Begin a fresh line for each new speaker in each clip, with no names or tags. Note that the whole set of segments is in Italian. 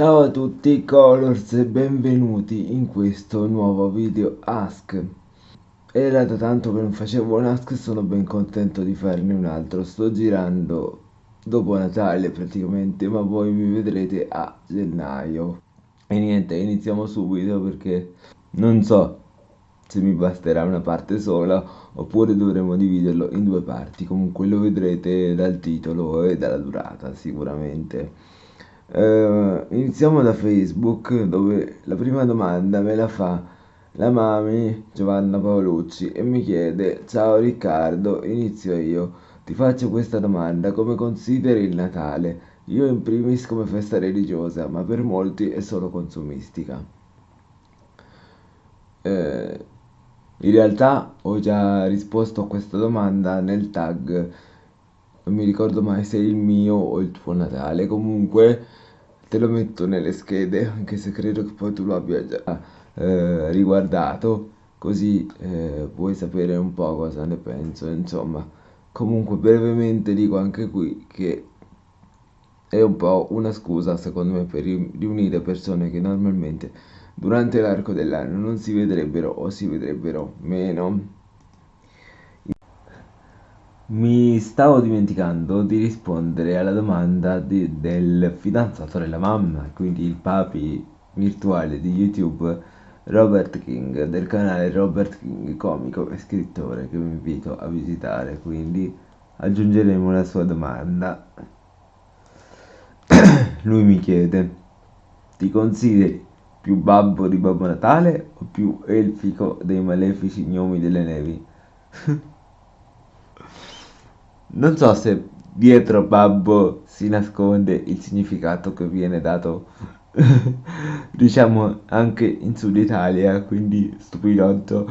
Ciao a tutti Colors e benvenuti in questo nuovo video Ask. Era da tanto che non facevo un Ask e sono ben contento di farne un altro. Sto girando dopo Natale praticamente, ma voi mi vedrete a gennaio. E niente, iniziamo subito perché non so se mi basterà una parte sola oppure dovremo dividerlo in due parti. Comunque lo vedrete dal titolo e dalla durata sicuramente. Uh, iniziamo da Facebook dove la prima domanda me la fa la mami Giovanna Paolucci e mi chiede Ciao Riccardo, inizio io. Ti faccio questa domanda, come consideri il Natale? Io in primis come festa religiosa, ma per molti è solo consumistica. Eh, in realtà ho già risposto a questa domanda nel tag, non mi ricordo mai se è il mio o il tuo Natale, comunque te lo metto nelle schede, anche se credo che poi tu lo abbia già eh, riguardato, così eh, puoi sapere un po' cosa ne penso, insomma. Comunque brevemente dico anche qui che è un po' una scusa secondo me per riunire persone che normalmente durante l'arco dell'anno non si vedrebbero o si vedrebbero meno. Mi stavo dimenticando di rispondere alla domanda di, del fidanzato della mamma, quindi il papi virtuale di YouTube Robert King del canale Robert King comico e scrittore che vi invito a visitare, quindi aggiungeremo la sua domanda. Lui mi chiede: Ti consideri più babbo di Babbo Natale o più elfico dei malefici gnomi delle nevi? Non so se dietro babbo si nasconde il significato che viene dato, diciamo, anche in Sud Italia, quindi stupidotto.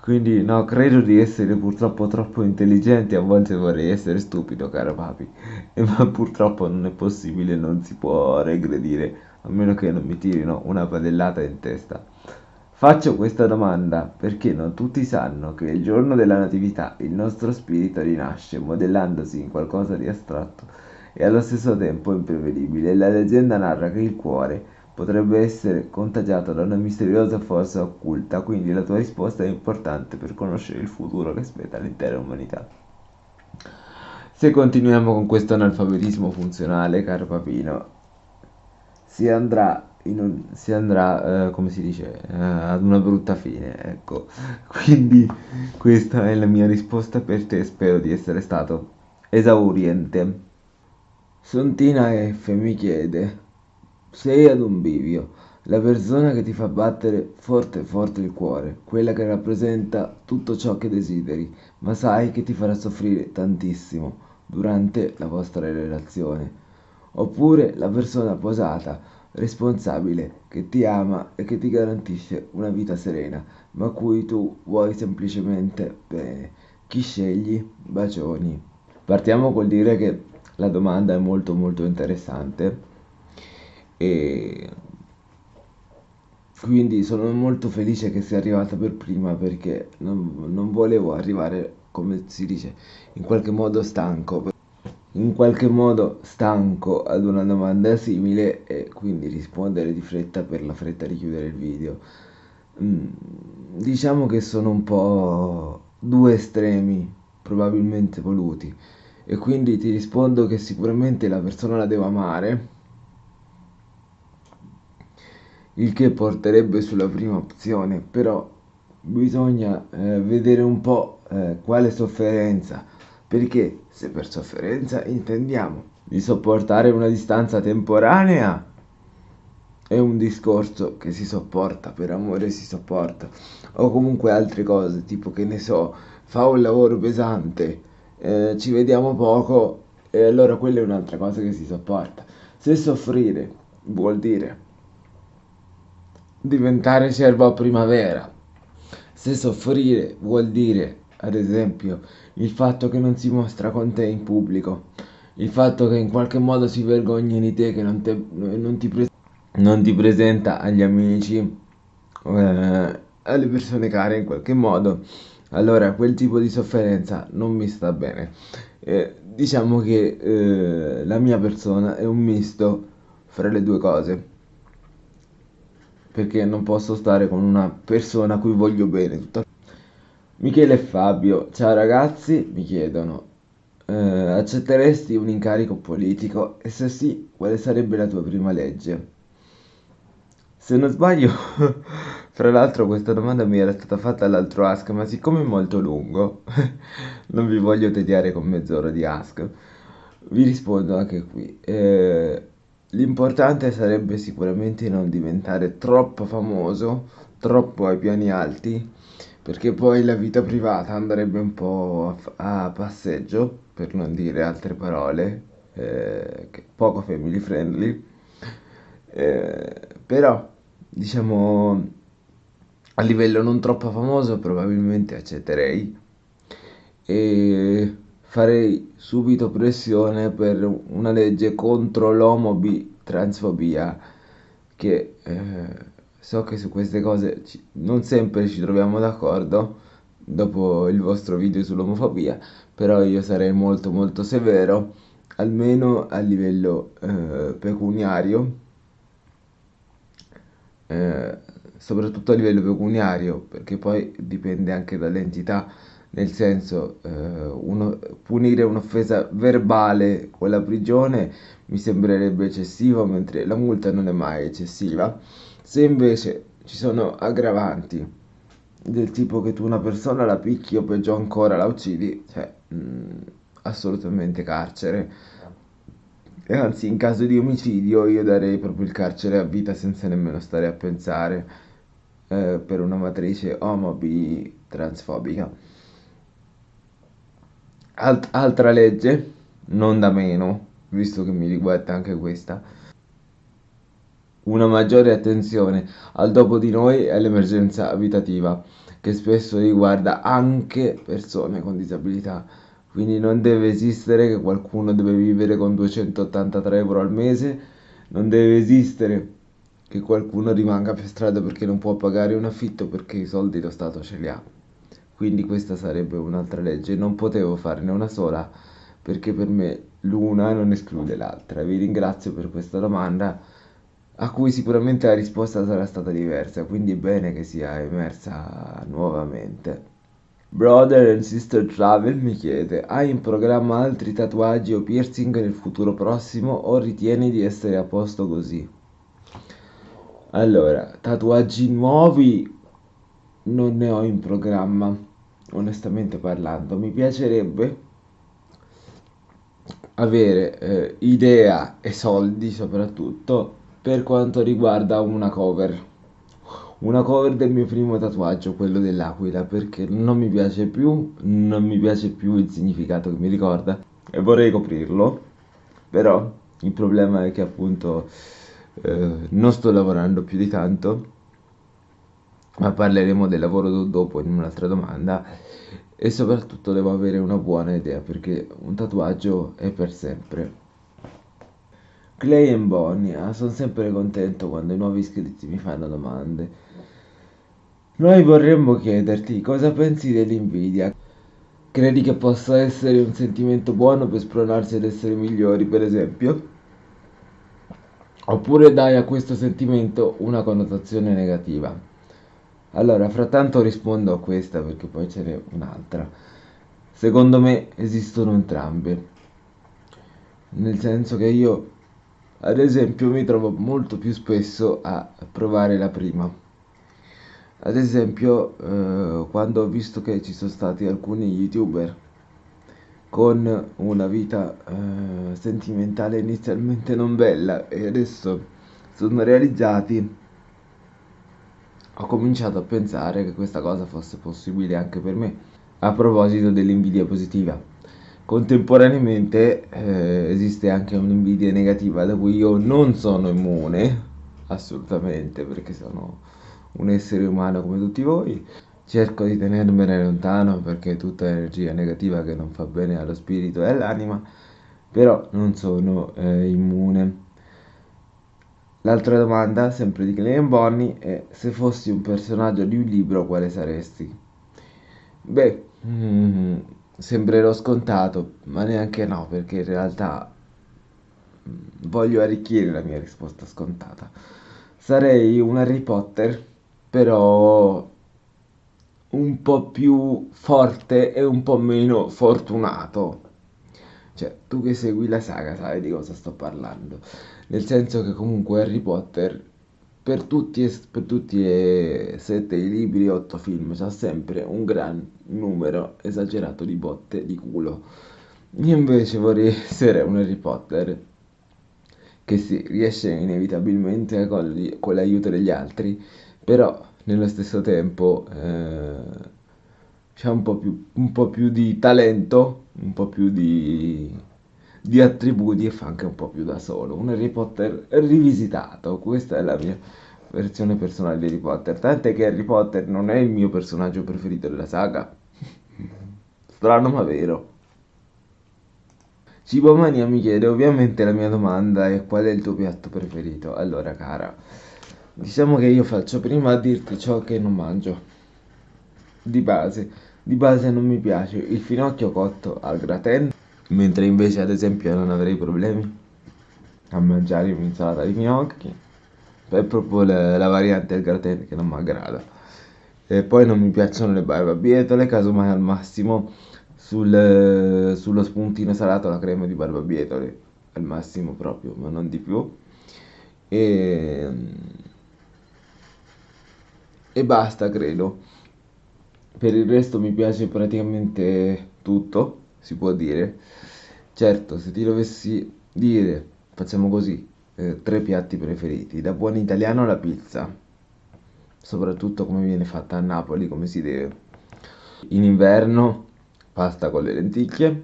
Quindi no, credo di essere purtroppo troppo intelligente, a volte vorrei essere stupido, caro papi, ma purtroppo non è possibile, non si può regredire, a meno che non mi tirino una padellata in testa. Faccio questa domanda perché non tutti sanno che il giorno della Natività il nostro spirito rinasce modellandosi in qualcosa di astratto e allo stesso tempo imprevedibile. La leggenda narra che il cuore potrebbe essere contagiato da una misteriosa forza occulta, quindi la tua risposta è importante per conoscere il futuro che aspetta l'intera umanità. Se continuiamo con questo analfabetismo funzionale, caro papino, si andrà un, si andrà, eh, come si dice, eh, ad una brutta fine, ecco. Quindi questa è la mia risposta per te, spero di essere stato esauriente. Sontina F mi chiede, sei ad un bivio, la persona che ti fa battere forte forte il cuore, quella che rappresenta tutto ciò che desideri, ma sai che ti farà soffrire tantissimo durante la vostra relazione. Oppure la persona posata, responsabile, che ti ama e che ti garantisce una vita serena, ma cui tu vuoi semplicemente bene. Chi scegli? Bacioni. Partiamo col dire che la domanda è molto molto interessante e quindi sono molto felice che sia arrivata per prima perché non, non volevo arrivare, come si dice, in qualche modo stanco in qualche modo stanco ad una domanda simile e quindi rispondere di fretta per la fretta di chiudere il video. Mm, diciamo che sono un po' due estremi probabilmente voluti e quindi ti rispondo che sicuramente la persona la devo amare il che porterebbe sulla prima opzione però bisogna eh, vedere un po' eh, quale sofferenza perché se per sofferenza intendiamo di sopportare una distanza temporanea, è un discorso che si sopporta, per amore si sopporta, o comunque altre cose, tipo che ne so, fa un lavoro pesante, eh, ci vediamo poco, e allora quella è un'altra cosa che si sopporta. Se soffrire vuol dire diventare cervo a primavera, se soffrire vuol dire ad esempio, il fatto che non si mostra con te in pubblico, il fatto che in qualche modo si vergogna di te, che non, te, non, ti, pre- non ti, presenta agli amici, eh, alle persone care in qualche modo, allora quel tipo di sofferenza non mi sta bene. Eh, diciamo che eh, la mia persona è un misto fra le due cose. Perché non posso stare con una persona a cui voglio bene. Tutta... Michele e Fabio, ciao ragazzi, mi chiedono, eh, accetteresti un incarico politico? E se sì, quale sarebbe la tua prima legge? Se non sbaglio, fra l'altro questa domanda mi era stata fatta all'altro Ask, ma siccome è molto lungo, non vi voglio tediare con mezz'ora di Ask, vi rispondo anche qui. Eh, l'importante sarebbe sicuramente non diventare troppo famoso, troppo ai piani alti, perché poi la vita privata andrebbe un po' a, a passeggio, per non dire altre parole, eh, poco family friendly. Eh, però, diciamo, a livello non troppo famoso probabilmente accetterei e farei subito pressione per una legge contro l'omobi transfobia che eh, So che su queste cose ci- non sempre ci troviamo d'accordo dopo il vostro video sull'omofobia, però io sarei molto molto severo, almeno a livello eh, pecuniario, eh, soprattutto a livello pecuniario, perché poi dipende anche dall'entità, nel senso, eh, uno- punire un'offesa verbale con la prigione mi sembrerebbe eccessivo, mentre la multa non è mai eccessiva. Se invece ci sono aggravanti del tipo che tu una persona la picchi o peggio ancora la uccidi, cioè mh, assolutamente carcere. E anzi, in caso di omicidio io darei proprio il carcere a vita senza nemmeno stare a pensare eh, per una matrice omo bi transfobica. Alt- altra legge, non da meno, visto che mi riguarda anche questa una maggiore attenzione al dopo di noi e all'emergenza abitativa, che spesso riguarda anche persone con disabilità. Quindi non deve esistere che qualcuno deve vivere con 283 euro al mese, non deve esistere che qualcuno rimanga per strada perché non può pagare un affitto perché i soldi lo Stato ce li ha. Quindi questa sarebbe un'altra legge. Non potevo farne una sola perché per me l'una non esclude l'altra. Vi ringrazio per questa domanda a cui sicuramente la risposta sarà stata diversa, quindi è bene che sia emersa nuovamente. Brother and Sister Travel mi chiede: Hai in programma altri tatuaggi o piercing nel futuro prossimo o ritieni di essere a posto così? Allora, tatuaggi nuovi non ne ho in programma, onestamente parlando. Mi piacerebbe avere eh, idea e soldi soprattutto per quanto riguarda una cover. Una cover del mio primo tatuaggio, quello dell'aquila, perché non mi piace più, non mi piace più il significato che mi ricorda e vorrei coprirlo, però il problema è che appunto eh, non sto lavorando più di tanto, ma parleremo del lavoro dopo in un'altra domanda e soprattutto devo avere una buona idea perché un tatuaggio è per sempre. Clay e Bonnie, ah, sono sempre contento quando i nuovi iscritti mi fanno domande. Noi vorremmo chiederti cosa pensi dell'invidia. Credi che possa essere un sentimento buono per spronarsi ad essere migliori, per esempio? Oppure dai a questo sentimento una connotazione negativa? Allora, frattanto rispondo a questa perché poi ce n'è un'altra. Secondo me esistono entrambe. Nel senso che io ad esempio mi trovo molto più spesso a provare la prima. Ad esempio, eh, quando ho visto che ci sono stati alcuni youtuber con una vita eh, sentimentale inizialmente non bella e adesso sono realizzati, ho cominciato a pensare che questa cosa fosse possibile anche per me, a proposito dell'invidia positiva. Contemporaneamente eh, esiste anche un'invidia negativa da cui io non sono immune, assolutamente, perché sono un essere umano come tutti voi. Cerco di tenermene lontano perché è tutta energia negativa che non fa bene allo spirito e all'anima, però non sono eh, immune. L'altra domanda, sempre di Clay Bonnie, è se fossi un personaggio di un libro, quale saresti? Beh, mm, sembrerò scontato, ma neanche no, perché in realtà voglio arricchire la mia risposta scontata. Sarei un Harry Potter, però un po' più forte e un po' meno fortunato. Cioè, tu che segui la saga sai di cosa sto parlando. Nel senso che comunque Harry Potter, per tutti, e, per tutti e sette i libri otto film, c'ha sempre un gran numero esagerato di botte di culo. Io invece vorrei essere un Harry Potter che si riesce inevitabilmente con, con l'aiuto degli altri, però nello stesso tempo eh, c'è un po' più, un po' più di talento, un po' più di, di attributi e fa anche un po' più da solo. Un Harry Potter rivisitato, questa è la mia versione personale di Harry Potter. Tant'è che Harry Potter non è il mio personaggio preferito della saga. Strano ma vero. Cibomania mi chiede, ovviamente la mia domanda è qual è il tuo piatto preferito? Allora, cara, diciamo che io faccio prima a dirti ciò che non mangio. Di base, di base non mi piace il finocchio cotto al gratin, mentre invece ad esempio non avrei problemi a mangiare un'insalata di finocchi. È proprio la, la variante del gratin che non mi aggrada. E poi non mi piacciono le barbabietole, casomai al massimo sul, sullo spuntino salato la crema di barbabietole al massimo proprio, ma non di più. E, e basta, credo. Per il resto mi piace praticamente tutto, si può dire. Certo, se ti dovessi dire, facciamo così, eh, tre piatti preferiti. Da buon italiano la pizza, soprattutto come viene fatta a Napoli, come si deve. In inverno pasta con le lenticchie,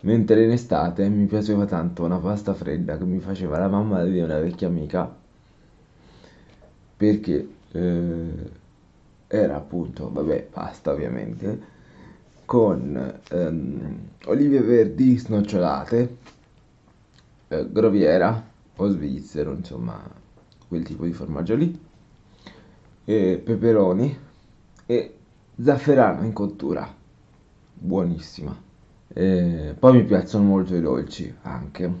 mentre in estate mi piaceva tanto una pasta fredda che mi faceva la mamma di una vecchia amica, perché eh, era appunto, vabbè, pasta ovviamente, con ehm, olive verdi snocciolate, eh, groviera o svizzero, insomma, quel tipo di formaggio lì, e peperoni e zafferano in cottura buonissima. E poi mi piacciono molto i dolci, anche,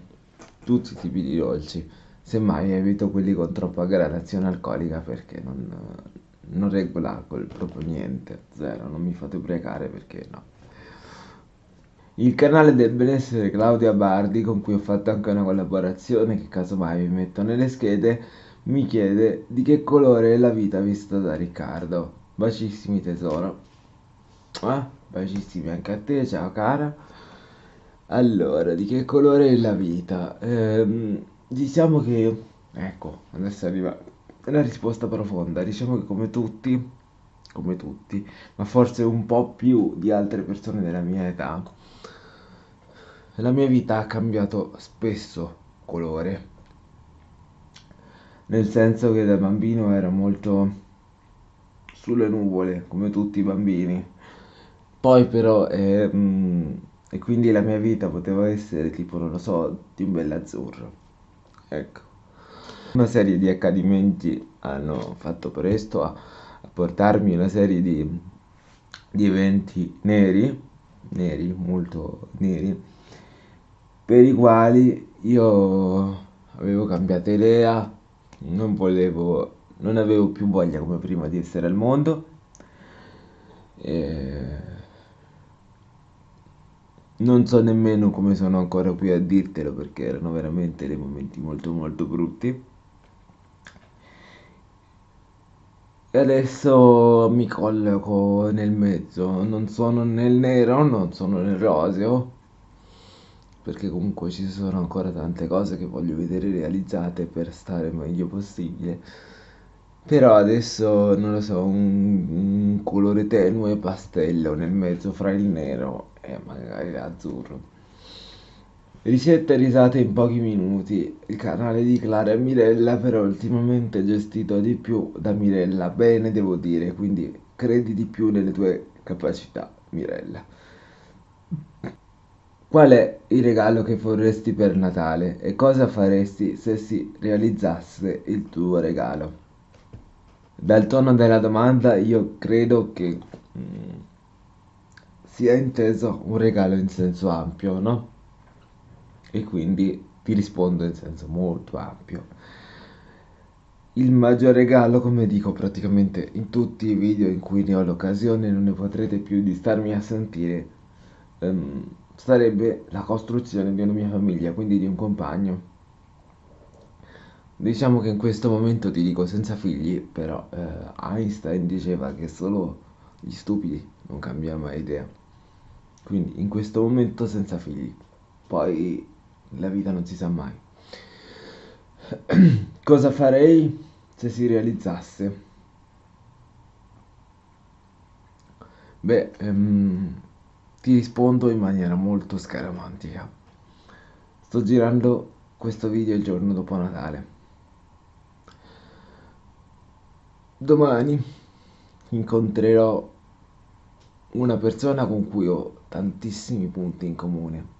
tutti i tipi di dolci. Semmai evito quelli con troppa gradazione alcolica perché non, non reggo l'alcol, proprio niente, zero, non mi fate ubriacare perché no. Il canale del benessere Claudia Bardi, con cui ho fatto anche una collaborazione che casomai vi metto nelle schede, mi chiede di che colore è la vita vista da Riccardo. Bacissimi tesoro. Eh? Bacissimi anche a te, ciao cara. Allora, di che colore è la vita? Ehm, diciamo che, ecco, adesso arriva la risposta profonda. Diciamo che come tutti, come tutti, ma forse un po' più di altre persone della mia età, la mia vita ha cambiato spesso colore. Nel senso che da bambino ero molto sulle nuvole, come tutti i bambini poi però, ehm, e quindi la mia vita poteva essere tipo, non lo so, di un bell'azzurro. Ecco. Una serie di accadimenti hanno fatto presto a, a portarmi una serie di, di eventi neri, neri, molto neri, per i quali io avevo cambiato idea, non volevo, non avevo più voglia come prima di essere al mondo. E non so nemmeno come sono ancora qui a dirtelo perché erano veramente dei momenti molto molto brutti. E adesso mi colloco nel mezzo, non sono nel nero, non sono nel roseo, perché comunque ci sono ancora tante cose che voglio vedere realizzate per stare meglio possibile. Però adesso non lo so, un, un colore tenue pastello nel mezzo fra il nero e magari l'azzurro. Ricette e risate in pochi minuti. Il canale di Clara e Mirella però ultimamente gestito di più da Mirella, bene devo dire, quindi credi di più nelle tue capacità, Mirella. Qual è il regalo che vorresti per Natale e cosa faresti se si realizzasse il tuo regalo? Dal tono della domanda io credo che mm, sia inteso un regalo in senso ampio, no? E quindi ti rispondo in senso molto ampio. Il maggior regalo, come dico praticamente in tutti i video in cui ne ho l'occasione, non ne potrete più di starmi a sentire, um, sarebbe la costruzione di una mia famiglia, quindi di un compagno. Diciamo che in questo momento ti dico senza figli, però eh, Einstein diceva che solo gli stupidi non cambiano mai idea. Quindi in questo momento senza figli. Poi la vita non si sa mai. Cosa farei se si realizzasse? Beh, ehm, ti rispondo in maniera molto scaramantica. Sto girando questo video il giorno dopo Natale. Domani incontrerò una persona con cui ho tantissimi punti in comune.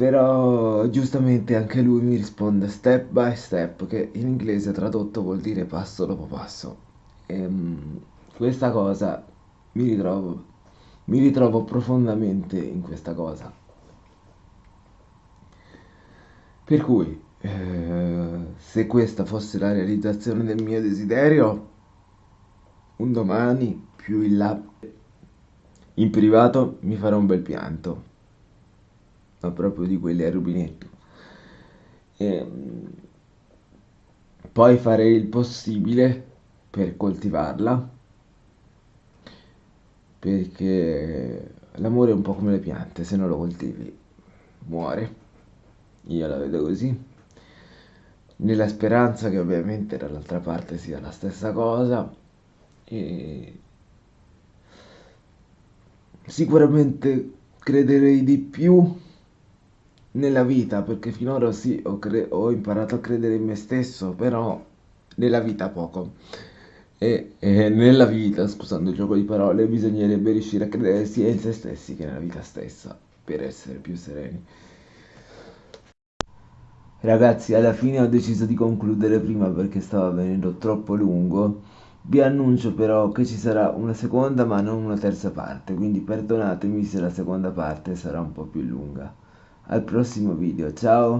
Però giustamente anche lui mi risponde step by step, che in inglese tradotto vuol dire passo dopo passo. E, ehm, questa cosa mi ritrovo, mi ritrovo profondamente in questa cosa. Per cui, eh, se questa fosse la realizzazione del mio desiderio, un domani più in là, in privato, mi farò un bel pianto, ma proprio di quelli al rubinetto. E, ehm, poi farei il possibile per coltivarla perché l'amore è un po' come le piante, se non lo coltivi muore. Io la vedo così. Nella speranza che ovviamente dall'altra parte sia la stessa cosa. E sicuramente crederei di più nella vita, perché finora sì, ho, ho imparato a credere in me stesso, però nella vita poco. E, e nella vita, scusando il gioco di parole, bisognerebbe riuscire a credere sia in se stessi che nella vita stessa per essere più sereni. Ragazzi, alla fine ho deciso di concludere prima perché stava venendo troppo lungo. Vi annuncio però che ci sarà una seconda ma non una terza parte, quindi perdonatemi se la seconda parte sarà un po' più lunga. Al prossimo video, ciao!